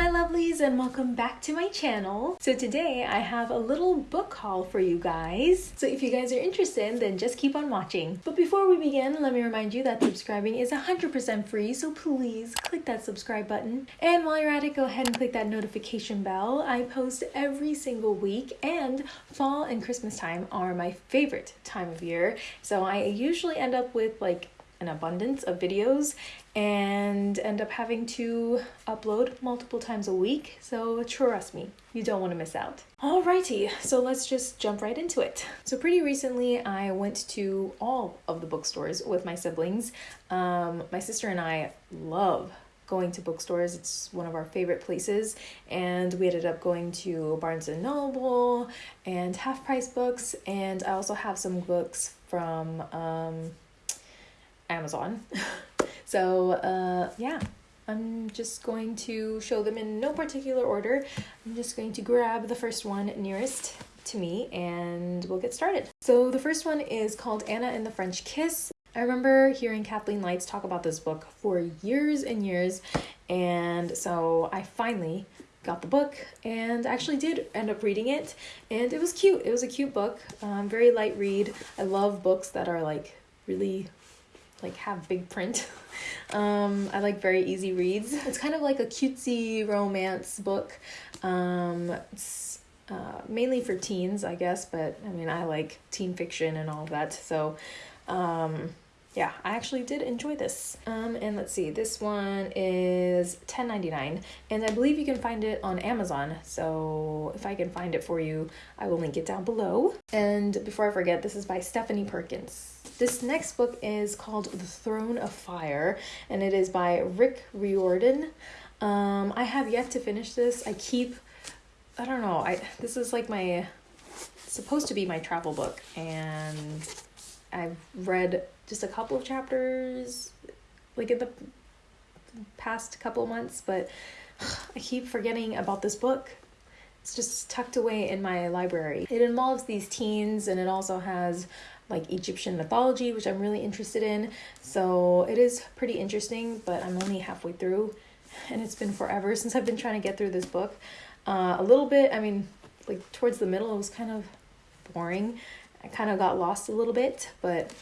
my lovelies, and welcome back to my channel. So, today I have a little book haul for you guys. So, if you guys are interested, then just keep on watching. But before we begin, let me remind you that subscribing is 100% free, so please click that subscribe button. And while you're at it, go ahead and click that notification bell. I post every single week, and fall and Christmas time are my favorite time of year. So, I usually end up with like an abundance of videos and end up having to upload multiple times a week. So trust me, you don't want to miss out. Alrighty, so let's just jump right into it. So pretty recently, I went to all of the bookstores with my siblings. Um, my sister and I love going to bookstores. It's one of our favorite places. And we ended up going to Barnes and Noble and Half Price Books. And I also have some books from um, Amazon. so, uh, yeah, I'm just going to show them in no particular order. I'm just going to grab the first one nearest to me and we'll get started. So, the first one is called Anna and the French Kiss. I remember hearing Kathleen Lights talk about this book for years and years, and so I finally got the book and actually did end up reading it, and it was cute. It was a cute book, um, very light read. I love books that are like really like have big print. um, I like very easy reads. It's kind of like a cutesy romance book. Um, it's uh, mainly for teens, I guess, but I mean, I like teen fiction and all that. So, um, yeah, I actually did enjoy this. Um, and let's see, this one is ten ninety nine, and I believe you can find it on Amazon. So if I can find it for you, I will link it down below. And before I forget, this is by Stephanie Perkins. This next book is called The Throne of Fire, and it is by Rick Riordan. Um, I have yet to finish this. I keep, I don't know. I this is like my supposed to be my travel book, and I've read just a couple of chapters, like in the past couple months, but I keep forgetting about this book. It's just tucked away in my library. It involves these teens and it also has like Egyptian mythology, which I'm really interested in. So it is pretty interesting, but I'm only halfway through and it's been forever since I've been trying to get through this book. Uh, a little bit, I mean, like towards the middle, it was kind of boring. I kind of got lost a little bit, but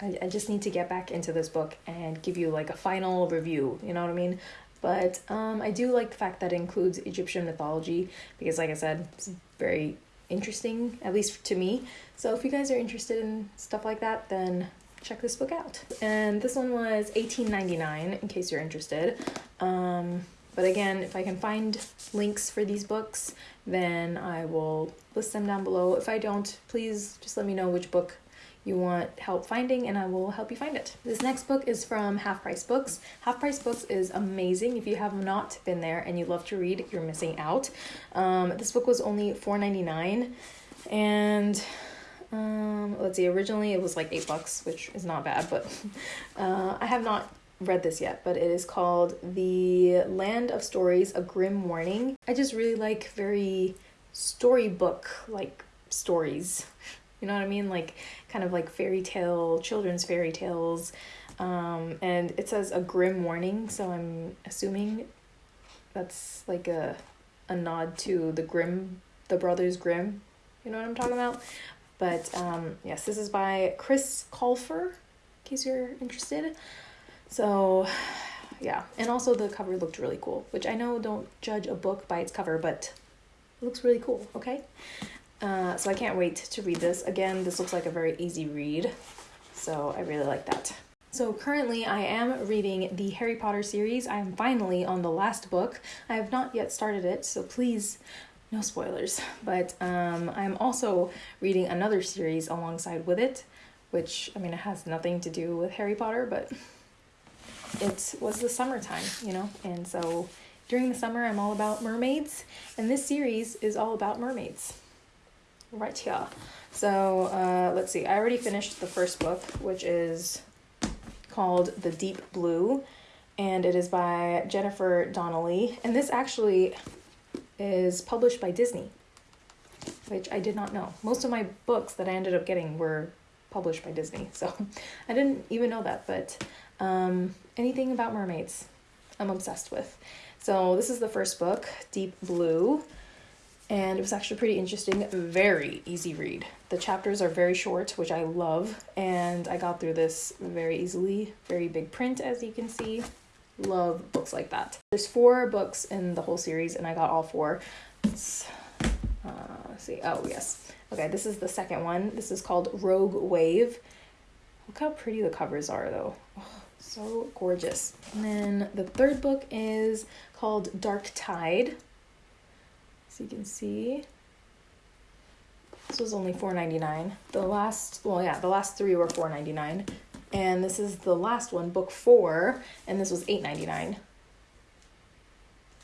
I, I just need to get back into this book and give you like a final review, you know what I mean? But um, I do like the fact that it includes Egyptian mythology because, like I said, it's very interesting, at least to me. So if you guys are interested in stuff like that, then check this book out. And this one was $18.99 in case you're interested. Um, but again, if I can find links for these books, then I will list them down below. If I don't, please just let me know which book you want help finding and I will help you find it. This next book is from Half Price Books. Half Price Books is amazing. If you have not been there and you love to read, you're missing out. Um, this book was only $4.99 and um, let's see, originally it was like 8 bucks, which is not bad, but uh, I have not read this yet, but it is called The Land of Stories, A Grimm Warning. I just really like very storybook like stories. You know what I mean? Like kind of like fairy tale, children's fairy tales. Um, and it says a grim warning, so I'm assuming that's like a a nod to the Grimm, the Brothers Grimm. You know what I'm talking about? But um, yes, this is by Chris Colfer, in case you're interested. So yeah, and also the cover looked really cool, which I know don't judge a book by its cover, but it looks really cool, okay? Uh, so I can't wait to read this. Again, this looks like a very easy read, so I really like that. So currently I am reading the Harry Potter series. I am finally on the last book. I have not yet started it, so please no spoilers. But um, I'm also reading another series alongside with it, which I mean it has nothing to do with Harry Potter, but it was the summertime, you know, and so during the summer I'm all about mermaids, and this series is all about mermaids right here. So uh, let's see. I already finished the first book, which is called The Deep Blue, and it is by Jennifer Donnelly. And this actually is published by Disney, which I did not know. Most of my books that I ended up getting were published by Disney, so I didn't even know that. But um, anything about mermaids, I'm obsessed with. So this is the first book, Deep Blue, and it was actually pretty interesting. Very easy read. The chapters are very short, which I love, and I got through this very easily. Very big print, as you can see. Love books like that. There's four books in the whole series, and I got all four. Let's, uh, let's see. Oh, yes. Okay, this is the second one. This is called Rogue Wave. Look how pretty the covers are, though. Oh, so gorgeous. And then the third book is called Dark Tide. So you can see. This was only $4.99. The last, well, yeah, the last three were $4.99. And this is the last one, book four, and this was $8.99.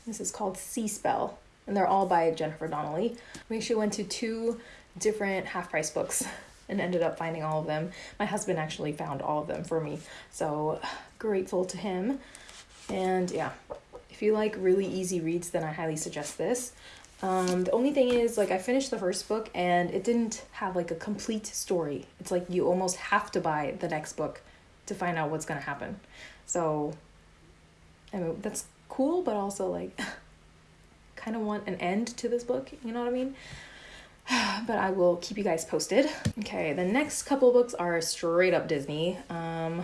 This is called Sea Spell, and they're all by Jennifer Donnelly. We actually went to two different half price books and ended up finding all of them. My husband actually found all of them for me, so grateful to him. And yeah, if you like really easy reads, then I highly suggest this. Um, the only thing is, like, I finished the first book and it didn't have like a complete story. It's like you almost have to buy the next book to find out what's gonna happen. So, I mean, that's cool, but also like, kind of want an end to this book. You know what I mean? but I will keep you guys posted. Okay, the next couple books are straight up Disney. Um,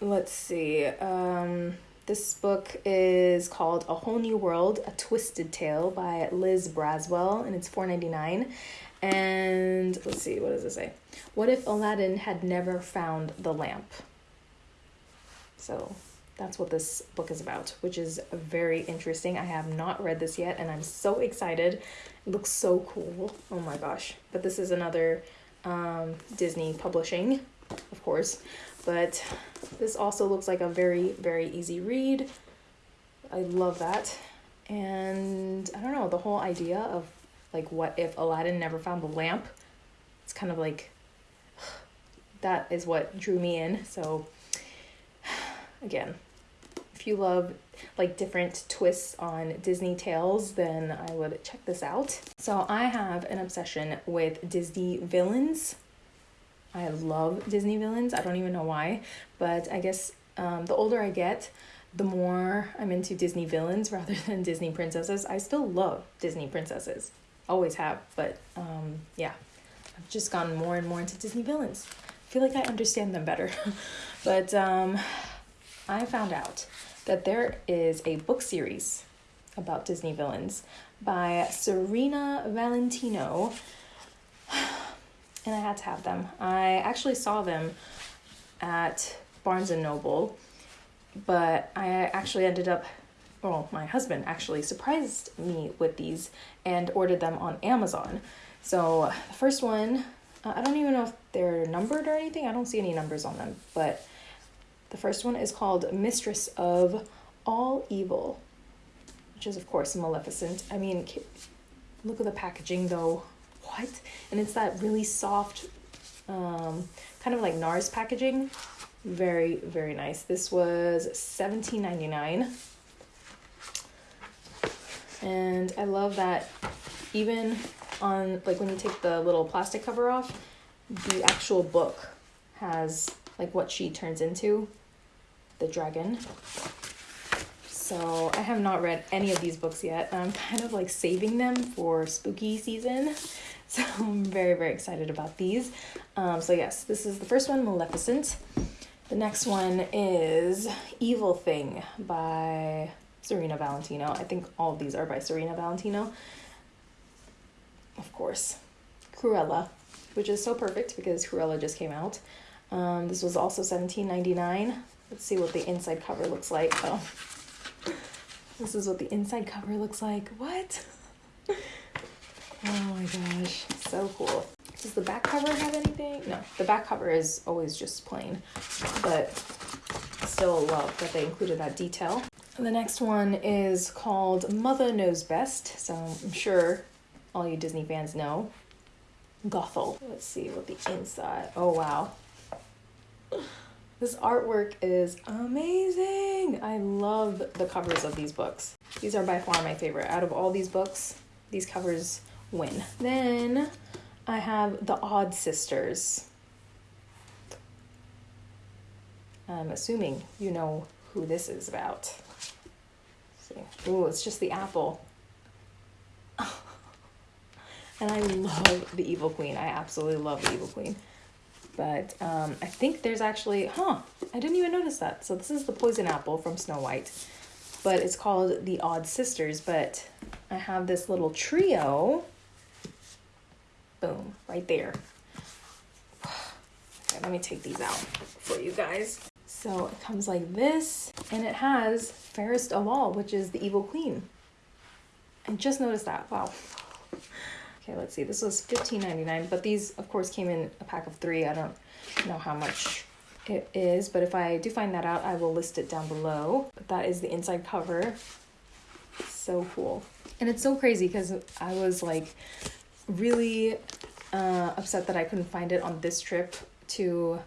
let's see. Um, this book is called A Whole New World, A Twisted Tale by Liz Braswell, and it's $4.99. And let's see, what does it say? What if Aladdin had never found the lamp? So that's what this book is about, which is very interesting. I have not read this yet, and I'm so excited. It looks so cool. Oh my gosh. But this is another um, Disney publishing, of course. But this also looks like a very, very easy read. I love that. And I don't know, the whole idea of like what if Aladdin never found the lamp? It's kind of like that is what drew me in. So again, if you love like different twists on Disney tales, then I would check this out. So I have an obsession with Disney villains. I love Disney villains. I don't even know why, but I guess um, the older I get, the more I'm into Disney villains rather than Disney princesses. I still love Disney princesses, always have, but um, yeah, I've just gone more and more into Disney villains. I feel like I understand them better. but um, I found out that there is a book series about Disney villains by Serena Valentino and I had to have them. I actually saw them at Barnes and Noble, but I actually ended up well, my husband actually surprised me with these and ordered them on Amazon. So, the first one, uh, I don't even know if they're numbered or anything. I don't see any numbers on them, but the first one is called Mistress of All Evil, which is, of course, Maleficent. I mean, look at the packaging though what? And it's that really soft, um, kind of like NARS packaging. Very, very nice. This was seventeen ninety nine, And I love that even on, like when you take the little plastic cover off, the actual book has like what she turns into, the dragon. So I have not read any of these books yet. I'm kind of like saving them for spooky season. So I'm very, very excited about these. Um, so, yes, this is the first one, Maleficent. The next one is Evil Thing by Serena Valentino. I think all of these are by Serena Valentino. Of course. Cruella, which is so perfect because Cruella just came out. Um, this was also seventeen. Let's see what the inside cover looks like. Oh, this is what the inside cover looks like. What? Oh my gosh, so cool. Does the back cover have anything? No, the back cover is always just plain, but still love that they included that detail. The next one is called Mother Knows Best, so I'm sure all you Disney fans know. Gothel. Let's see what the inside. Oh wow. This artwork is amazing. I love the covers of these books. These are by far my favorite. Out of all these books, these covers win. Then I have the Odd Sisters. I'm assuming you know who this is about. So Ooh, it's just the apple. and I love the Evil Queen. I absolutely love the Evil Queen. But um, I think there's actually, huh, I didn't even notice that. So this is the poison apple from Snow White. But it's called the Odd Sisters. But I have this little trio. Boom, right there. Okay, let me take these out for you guys. So it comes like this, and it has Fairest of All, which is the Evil Queen. I just noticed that. Wow. Okay, let's see. This was $15.99, but these, of course, came in a pack of three. I don't know how much it is, but if I do find that out, I will list it down below. But that is the inside cover. So cool. And it's so crazy because I was like really uh, upset that I couldn't find it on this trip to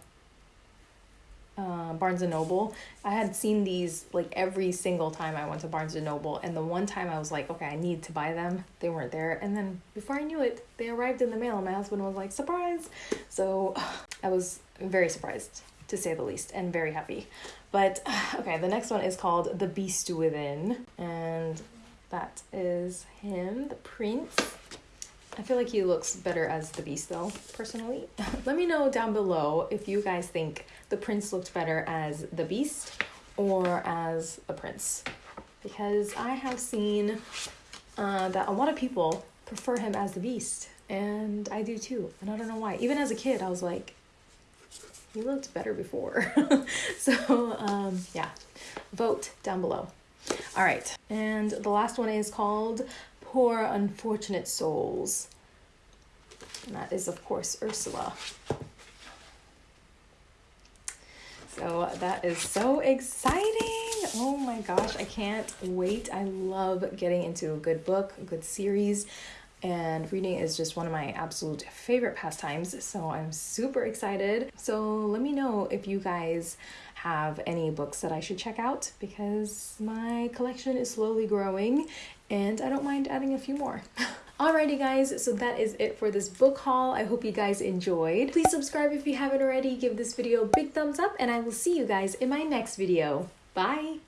uh, Barnes and Noble. I had seen these like every single time I went to Barnes and Noble, and the one time I was like, okay, I need to buy them. They weren't there, and then before I knew it, they arrived in the mail. And my husband was like, surprise! So I was very surprised to say the least, and very happy. But okay, the next one is called The Beast Within, and that is him, the prince. I feel like he looks better as the beast though, personally. Let me know down below if you guys think the prince looked better as the beast or as the prince. Because I have seen uh, that a lot of people prefer him as the beast, and I do too. And I don't know why. Even as a kid, I was like, he looked better before. so, um, yeah, vote down below. All right, and the last one is called Poor Unfortunate Souls. And that is, of course, Ursula. So that is so exciting. Oh my gosh, I can't wait. I love getting into a good book, a good series, and reading is just one of my absolute favorite pastimes. So I'm super excited. So let me know if you guys have any books that I should check out because my collection is slowly growing and I don't mind adding a few more. Alrighty guys, so that is it for this book haul. I hope you guys enjoyed. Please subscribe if you haven't already, give this video a big thumbs up, and I will see you guys in my next video. Bye!